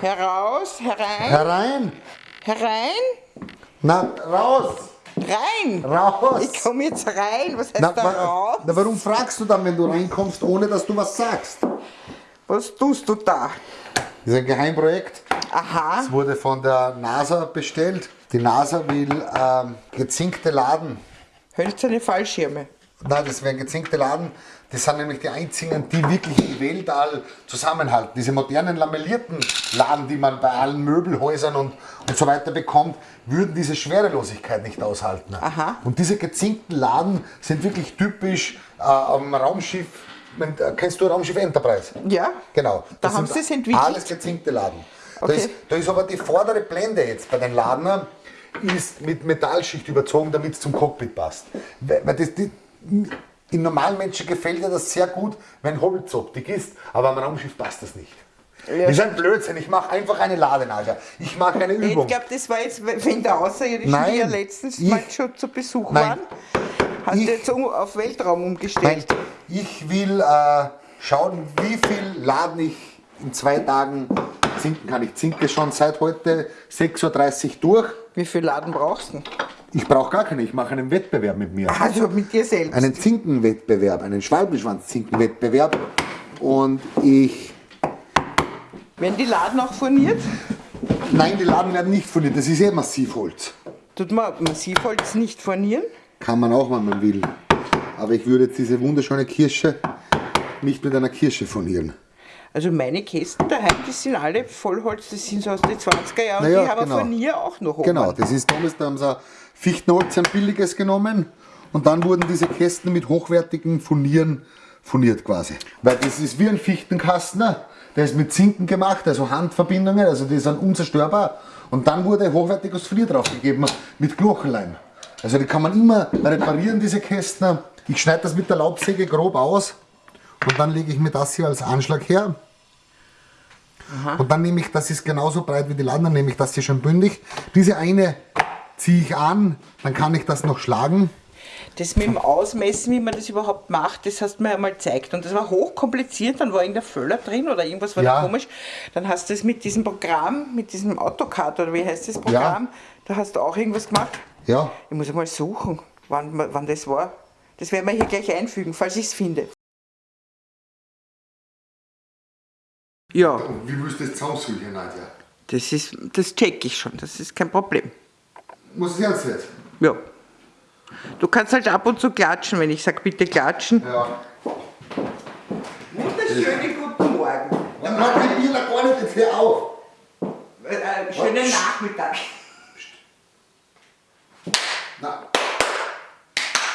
Heraus, herein, Herein. herein, Na, raus. rein. Raus. Ich komme jetzt rein. Was heißt Na, da raus? na, warum fragst du dann, wenn du reinkommst, ohne dass du was sagst? Was tust du da? Das ist ein Geheimprojekt. Aha. Es wurde von der NASA bestellt. Die NASA will ähm, gezinkte Laden. Hölzerne Fallschirme. Nein, das wären gezinkte Laden. Das sind nämlich die einzigen, die wirklich die Weltall zusammenhalten. Diese modernen lamellierten Laden, die man bei allen Möbelhäusern und, und so weiter bekommt, würden diese Schwerelosigkeit nicht aushalten. Aha. Und diese gezinkten Laden sind wirklich typisch äh, am Raumschiff. äh, Kennst du Raumschiff Enterprise? Ja. Genau. Da Das haben sind sie es entwickelt? Alles gezinkte Laden. Da, Okay. ist, da ist aber die vordere Blende jetzt bei den Ladnern ist mit Metallschicht überzogen, damit es zum Cockpit passt. Weil das, die, in normalen Menschen gefällt ja das sehr gut, wenn Holzoptik ist, aber am Raumschiff passt das nicht. Ja. Das ist ein Blödsinn. Ich mache einfach eine Ladenage. Ich mache eine Ich Übung. glaube, das war jetzt wegen der Außerirdischen, Nein, die ja letztens ich- mal schon zu Besuch Nein. waren. Hast Ich- du jetzt auf Weltraum Nein, umgestellt? ich will äh, schauen, wie viel Laden ich in zwei Tagen zinken kann. Ich zinke schon seit heute 6.30 Uhr durch. Wie viel Laden brauchst du? Ich brauche gar keine, ich mache einen Wettbewerb mit mir. Also mit dir selbst. Einen Zinkenwettbewerb, einen Schwalbenschwanz-Zinkenwettbewerb. Und ich. Werden die Laden auch furniert? Nein, die Laden werden nicht furniert, das ist eh Massivholz. Tut man Massivholz nicht furnieren? Kann man auch, wenn man will. Aber ich würde jetzt diese wunderschöne Kirsche nicht mit einer Kirsche furnieren. Also meine Kästen daheim, die sind alle Vollholz, das sind so aus den 20er Jahren, Naja, die haben genau. wir Furnier auch noch oben. Genau, das ist damals, da haben sie ein Fichtenholz, ein billiges genommen und dann wurden diese Kästen mit hochwertigen Furnieren furniert quasi. Weil das ist wie ein Fichtenkasten, ne? der ist mit Zinken gemacht, also Handverbindungen, also die sind unzerstörbar. Und dann wurde hochwertiges Furnier draufgegeben mit Glochenleim. Also die kann man immer reparieren, diese Kästen. Ich schneide das mit der Laubsäge grob aus und dann lege ich mir das hier als Anschlag her. Und dann nehme ich, das ist genauso breit wie die Laden, dann nehme ich das hier schon bündig. Diese eine ziehe ich an, dann kann ich das noch schlagen. Das mit dem Ausmessen, wie man das überhaupt macht, das hast du mir einmal gezeigt. Und das war hochkompliziert, dann war irgendein Föller drin oder irgendwas war Ja. da komisch. Dann hast du es mit diesem Programm, mit diesem AutoCAD oder wie heißt das Programm, da hast du auch irgendwas gemacht. Ja, Ich muss einmal suchen, wann, wann das war. Das werden wir hier gleich einfügen, falls ich es finde. Ja, wie willst du das zusammensuchen, Nadja? das ist, das check ich schon, das ist kein Problem. Muss es ernst jetzt? Ja. Du kannst halt ab und zu klatschen, wenn ich sage, bitte klatschen. Ja. Wunderschönen guten Morgen. Dann mach die Bier noch gar nicht, jetzt hör auf. Äh, schönen Nachmittag. Na.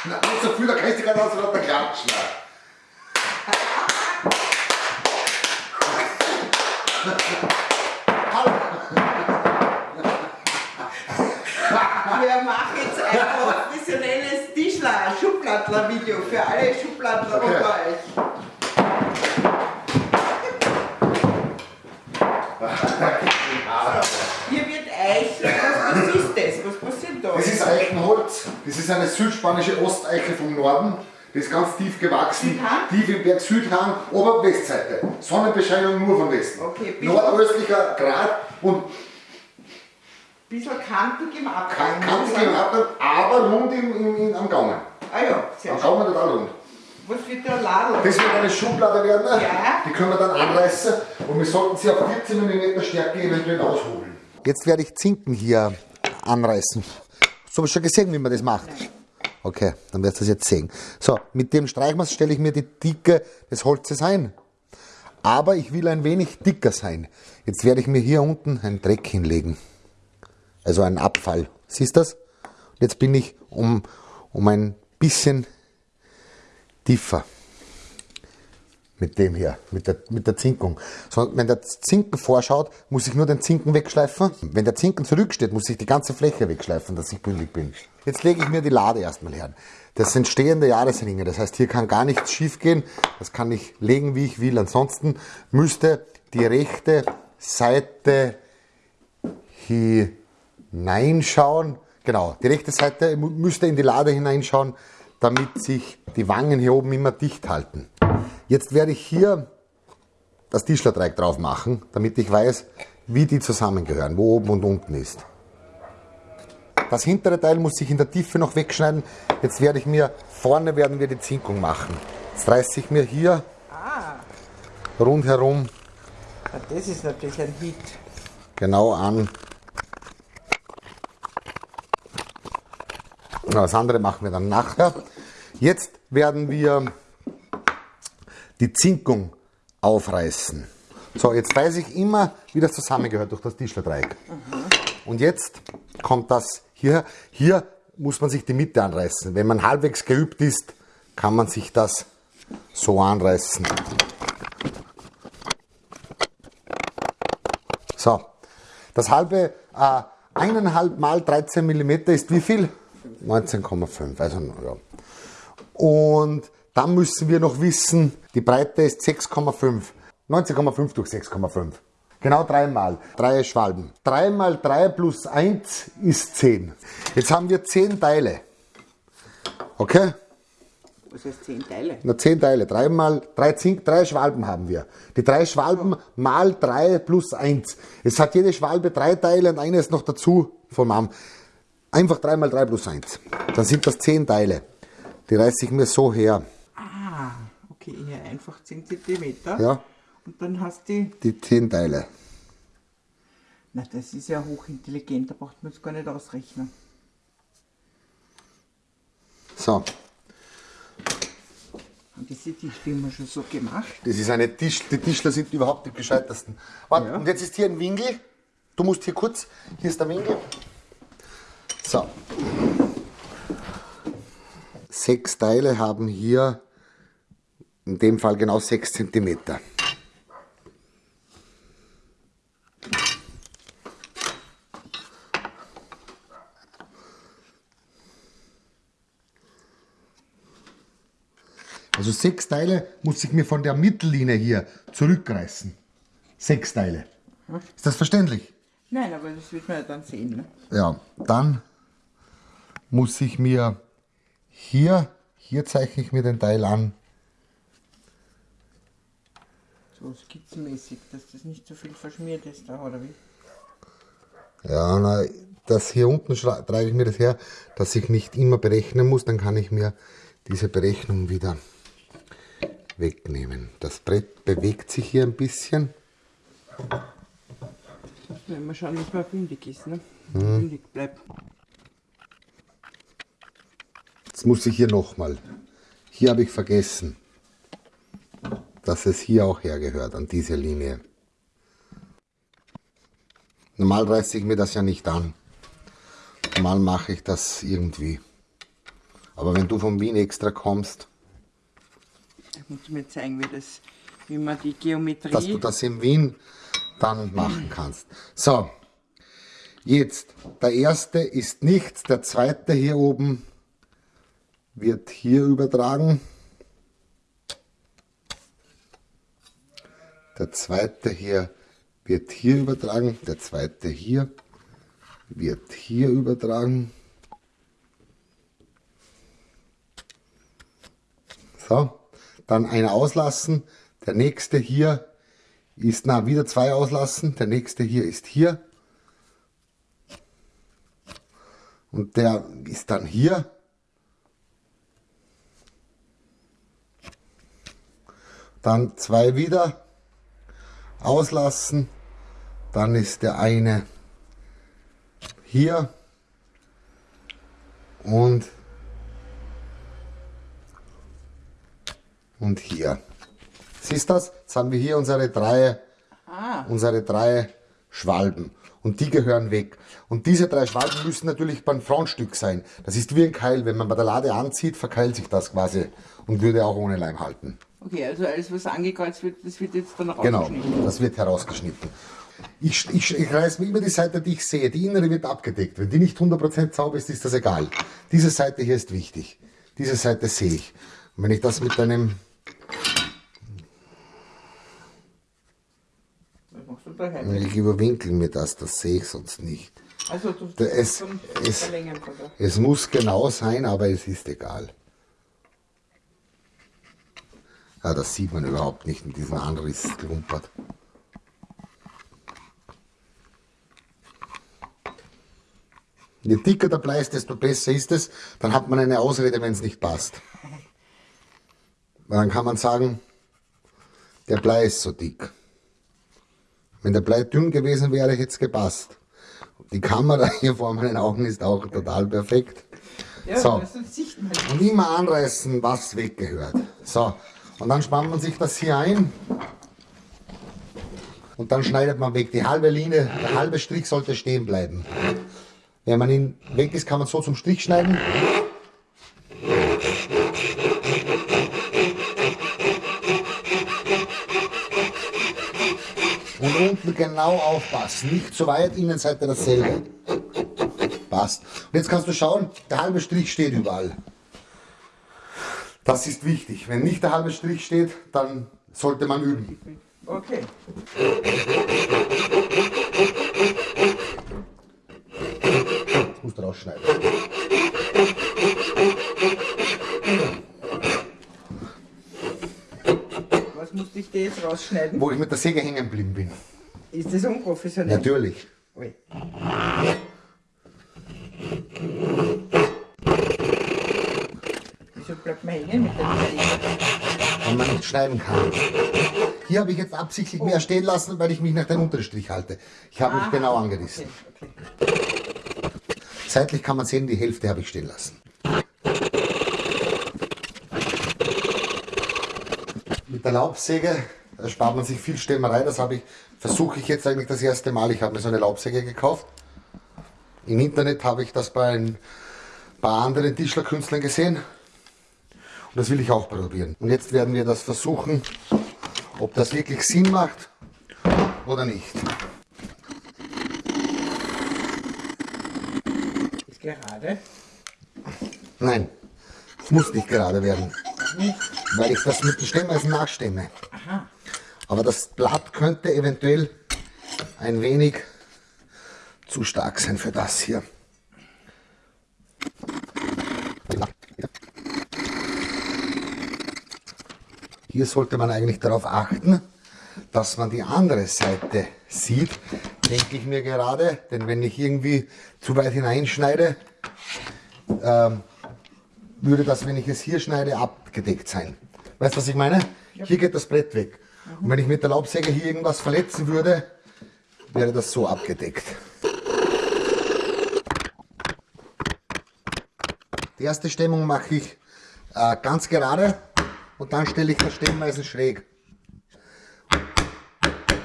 Na, nicht so viel, da kannst du gerade aus der klatschen. Wir machen jetzt ein professionelles Tischler, Schublattler-Video für alle Schublattler Okay. unter euch. Hier wird Eiche. Was, was ist das? Was passiert da? Das ist Eichenholz. Das ist eine südspanische Osteiche vom Norden. Die ist ganz tief gewachsen, Südhang? tief im Berg Südhang, Ober- und Westseite. Sonnenbescheinung nur von Westen. Okay, Nordöstlicher Grad und bisschen kantig im Abgang. kantig im Abgang, aber rund im, im, im, am Gaumen. Ah ja, sehr Am. Gaumen total rund. Was wird der Ladel? Das wird eine Schublade werden. Ja. Die können wir dann anreißen und wir sollten sie auf 14 mm Stärke eventuell aushobeln. Jetzt werde ich Zinken hier anreißen. So habe ich schon gesehen, wie man das macht. Okay, dann wirst du das jetzt sehen. So, mit dem Streichmaß stelle ich mir die Dicke des Holzes ein. Aber ich will ein wenig dicker sein. Jetzt werde ich mir hier unten einen Dreck hinlegen. Also einen Abfall. Siehst du das? Jetzt bin ich um, um ein bisschen tiefer. Mit dem hier, mit der, mit der Zinkung. So, wenn der Zinken vorschaut, muss ich nur den Zinken wegschleifen. Wenn der Zinken zurücksteht, muss ich die ganze Fläche wegschleifen, dass ich bündig bin. Jetzt lege ich mir die Lade erstmal her. Das sind stehende Jahresringe. Das heißt, hier kann gar nichts schief gehen. Das kann ich legen, wie ich will. Ansonsten müsste die rechte Seite hineinschauen. Genau, die rechte Seite müsste in die Lade hineinschauen, damit sich die Wangen hier oben immer dicht halten. Jetzt werde ich hier das Tischlerteig drauf machen, damit ich weiß, wie die zusammengehören, wo oben und unten ist. Das hintere Teil muss ich in der Tiefe noch wegschneiden. Jetzt werde ich mir, vorne werden wir die Zinkung machen. Jetzt reiße ich mir hier rundherum Ja, das ist natürlich ein Hit. genau an. Das andere machen wir dann nachher. Jetzt werden wir die Zinkung aufreißen. So, jetzt weiß ich immer, wie das zusammengehört durch das Tischlerteig. Und jetzt kommt das hier. Hier muss man sich die Mitte anreißen. Wenn man halbwegs geübt ist, kann man sich das so anreißen. So, das halbe, äh, eineinhalb mal 13 mm ist wie viel? 19,5, also ja. Und dann müssen wir noch wissen, die Breite ist 6,5. 19,5 durch 6,5. Genau dreimal. Drei Schwalben. 3 mal 3 plus 1 ist 10. Jetzt haben wir 10 Teile. Okay? Was heißt zehn Teile? Na, 10 Teile. 3 mal 3 Zink, 3 Schwalben haben wir. Die drei Schwalben mal 3 plus 1. Es hat jede Schwalbe drei Teile und eine ist noch dazu vom Arm. Einfach 3 mal 3 plus 1. Dann sind das 10 Teile. Die reiße ich mir so her. Okay, hier einfach 10 cm. Ja, Und dann hast du. die 10 Teile. Na, das ist ja hochintelligent, da braucht man es gar nicht ausrechnen. So, Und diese wir schon so gemacht. das ist eine Tisch, die Tischler sind überhaupt die gescheitesten. Warte, und jetzt ist hier ein Winkel. Du musst hier kurz, hier ist der Winkel. So. Sechs Teile haben hier in dem Fall genau 6 cm. Also sechs Teile muss ich mir von der Mittellinie hier zurückreißen. Sechs Teile. Ist das verständlich? Nein, aber das wird man ja dann sehen. Ne? Ja, dann muss ich mir hier, hier zeichne ich mir den Teil an, So skizzenmäßig, dass das nicht so viel verschmiert ist da, oder wie? ja, na, das hier unten trage ich mir das her, dass ich nicht immer berechnen muss, dann kann ich mir diese Berechnung wieder wegnehmen. Das Brett bewegt sich hier ein bisschen. Wenn wir schauen, dass man bündig ist, ne? Bündig bleibt. Jetzt muss ich hier nochmal. Hier habe ich vergessen, dass es hier auch hergehört, an diese Linie. Normal reiße ich mir das ja nicht an. Normal mache ich das irgendwie. Aber wenn du von Wien extra kommst, Ich muss mir zeigen, wie, das, wie man die Geometrie. dass du das in Wien dann machen kannst. So, jetzt, der erste ist nichts, der zweite hier oben wird hier übertragen. Der zweite hier wird hier übertragen, der zweite hier wird hier übertragen. So, dann einer auslassen, der nächste hier ist, na, wieder zwei auslassen, der nächste hier ist hier. Und der ist dann hier. Dann zwei wieder auslassen. Dann ist der eine hier. Und, und hier. Siehst du das? Jetzt haben wir hier unsere drei, unsere drei Schwalben. Und die gehören weg. Und diese drei Schwalben müssen natürlich beim Frontstück sein. Das ist wie ein Keil. Wenn man bei der Lade anzieht, verkeilt sich das quasi und würde auch ohne Leim halten. Okay, also alles, was angekreuzt wird, das wird jetzt dann Genau, rausgeschnitten. das wird herausgeschnitten. Ich, ich, ich reiß mir immer die Seite, die ich sehe. Die innere wird abgedeckt. Wenn die nicht 100% sauber ist, ist das egal. Diese Seite hier ist wichtig. Diese Seite sehe ich. Und wenn ich das mit einem Was machst du? Ich überwinkel mir das, das sehe ich sonst nicht. Also du es- es-. Es muss genau sein, aber es ist egal. Ja, das sieht man überhaupt nicht in diesem Anriss klumpert. Je dicker der Blei ist, desto besser ist es. Dann hat man eine Ausrede, wenn es nicht passt. Weil dann kann man sagen, der Blei ist so dick. Wenn der Blei dünn gewesen wäre, hätte es gepasst. Die Kamera hier vor meinen Augen ist auch total perfekt. Ja, So. Und immer anreißen, was weggehört. So, und dann spannt man sich das hier ein. Und dann schneidet man weg. Die halbe Linie, der halbe Strich sollte stehen bleiben. Wenn man ihn weg ist, kann man so zum Strich schneiden. Und unten genau aufpassen. Nicht zu weit, Innenseite dasselbe. Passt. Und jetzt kannst du schauen, der halbe Strich steht überall. Das ist wichtig. Wenn nicht der halbe Strich steht, dann sollte man üben. Okay. Jetzt musst du rausschneiden. Was musste ich dir jetzt rausschneiden? Wo ich mit der Säge hängen geblieben bin. Ist das unprofessionell? Natürlich. Ui. Wieso bleibt man hängen mit dem Schneiden kann. Hier habe ich jetzt absichtlich mehr stehen lassen, weil ich mich nach dem unteren Strich halte. Ich habe mich genau angerissen. Okay, okay. Seitlich kann man sehen, die Hälfte habe ich stehen lassen. Mit der Laubsäge äh, spart man sich viel Stemmerei. Das habe ich, versuche ich jetzt eigentlich das erste Mal. Ich habe mir so eine Laubsäge gekauft. Im Internet habe ich das bei ein paar anderen Tischlerkünstlern gesehen. Und das will ich auch probieren. Und jetzt werden wir das versuchen, ob das wirklich Sinn macht oder nicht. Ist gerade. Nein, es muss nicht gerade werden. Weil ich das mit dem Stemmeisen nachstemme. Aha. Aber das Blatt könnte eventuell ein wenig zu stark sein für das hier. Hier sollte man eigentlich darauf achten, dass man die andere Seite sieht, denke ich mir gerade. Denn wenn ich irgendwie zu weit hineinschneide, ähm, würde das, wenn ich es hier schneide, abgedeckt sein. Weißt du, was ich meine? Hier geht das Brett weg. Und wenn ich mit der Laubsäge hier irgendwas verletzen würde, wäre das so abgedeckt. Die erste Stemmung mache ich äh, ganz gerade und dann stelle ich das Stemmeisen schräg.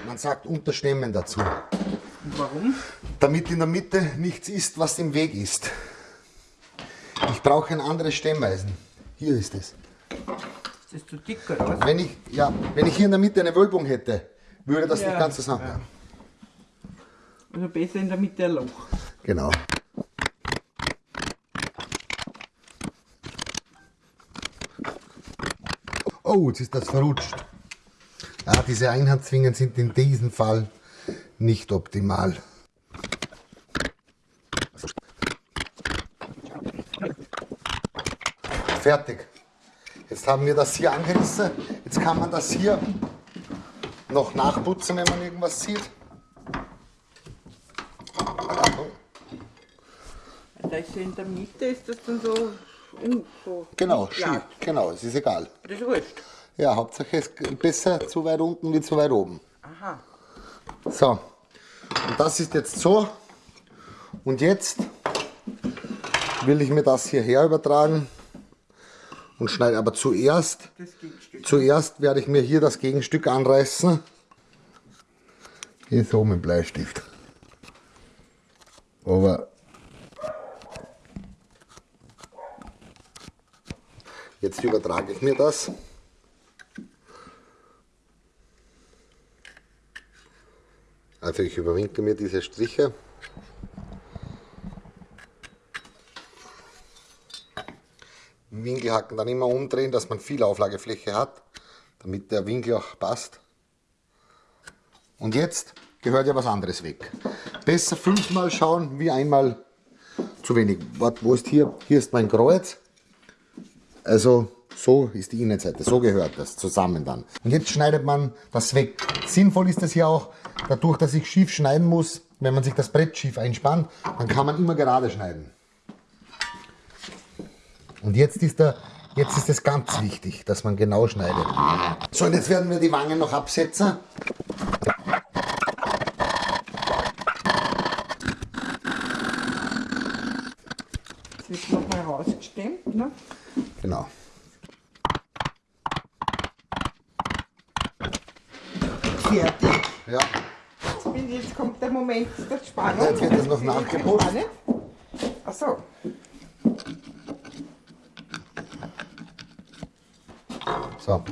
Man sagt Unterstemmen dazu. Und warum? Damit in der Mitte nichts ist, was im Weg ist. Ich brauche ein anderes Stemmeisen. Hier ist es. Ist das zu dick oder was? Wenn ich, ja, wenn ich hier in der Mitte eine Wölbung hätte, würde das Ja, nicht ganz zusammen. ja. Also besser in der Mitte ein Loch. Genau. Oh, jetzt ist das verrutscht. Ja, diese Einhandzwingen sind in diesem Fall nicht optimal. Fertig. Jetzt haben wir das hier angerissen. Jetzt kann man das hier noch nachputzen, wenn man irgendwas sieht. Da ja in der Mitte, ist das dann so. Un- so Genau, glatt. Genau, es ist egal. Das ist wurscht. Ja, Hauptsache es ist besser zu weit unten wie zu weit oben. Aha. So, und das ist jetzt so. Und jetzt will ich mir das hierher übertragen und schneide aber zuerst, zuerst werde ich mir hier das Gegenstück anreißen. Hier so mit dem Bleistift. Aber jetzt übertrage ich mir das. Also ich überwinkle mir diese Striche. Den Winkelhaken dann immer umdrehen, dass man viel Auflagefläche hat, damit der Winkel auch passt. Und jetzt gehört ja was anderes weg. Besser fünfmal schauen, wie einmal zu wenig. Warte, wo ist hier? Hier ist mein Kreuz. Also So ist die Innenseite, so gehört das zusammen dann. Und jetzt schneidet man das weg. Sinnvoll ist das hier auch, dadurch, dass ich schief schneiden muss, wenn man sich das Brett schief einspannt, dann kann man immer gerade schneiden. Und jetzt ist, der, jetzt ist es ganz wichtig, dass man genau schneidet. So, und jetzt werden wir die Wangen noch absetzen. Das wird nochmal rausgestemmt. Ne? Genau. Fertig. Ja. Jetzt, bin, jetzt kommt der Moment der Spannung. Jetzt wird das noch nachgeputzt. gespannt. Ach so. So.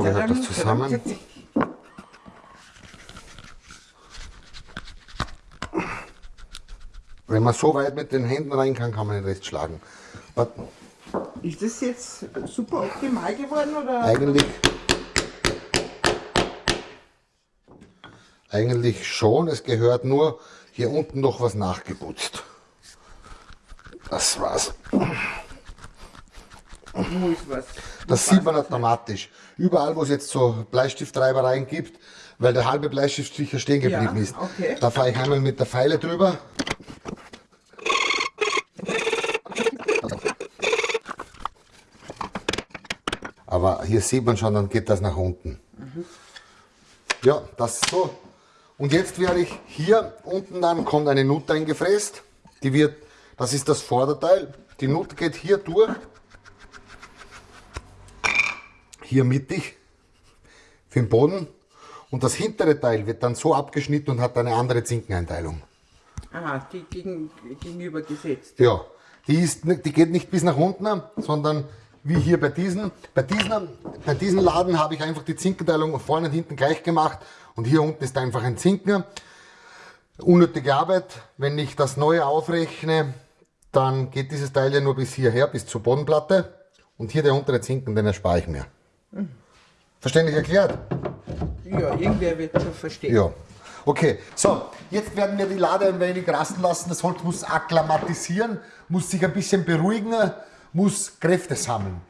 Gehört das zusammen. Wenn man so weit mit den Händen rein kann, kann man den Rest schlagen. Warte. Ist das jetzt super optimal geworden oder? Eigentlich, eigentlich schon. Es gehört nur hier unten noch was nachgeputzt. Das war's. Ist? Das sieht man automatisch. Überall, wo es jetzt so Bleistiftreibereien gibt, weil der halbe Bleistift sicher stehen geblieben Ja, ist. okay. Da fahre ich einmal mit der Pfeile drüber. Aber hier sieht man schon, dann geht das nach unten. Ja, das ist so. Und jetzt werde ich hier unten dann kommt eine Nut eingefräst. Die wird, das ist das Vorderteil. Die Nut geht hier durch hier mittig für den Boden und das hintere Teil wird dann so abgeschnitten und hat eine andere Zinkeneinteilung. Aha, die gegen, gegenübergesetzt. Ja, die, ist, die geht nicht bis nach unten, sondern wie hier bei diesen. Bei diesen, bei diesen Laden habe ich einfach die Zinkenteilung vorne und hinten gleich gemacht und hier unten ist einfach ein Zinken. Unnötige Arbeit. Wenn ich das neue aufrechne, dann geht dieses Teil ja nur bis hierher, bis zur Bodenplatte und hier der untere Zinken, den erspare ich mir. Verständlich erklärt? Ja, irgendwer wird schon verstehen. Ja. Okay, so, jetzt werden wir die Lade ein wenig rasten lassen. Das Holz muss akklimatisieren, muss sich ein bisschen beruhigen, muss Kräfte sammeln.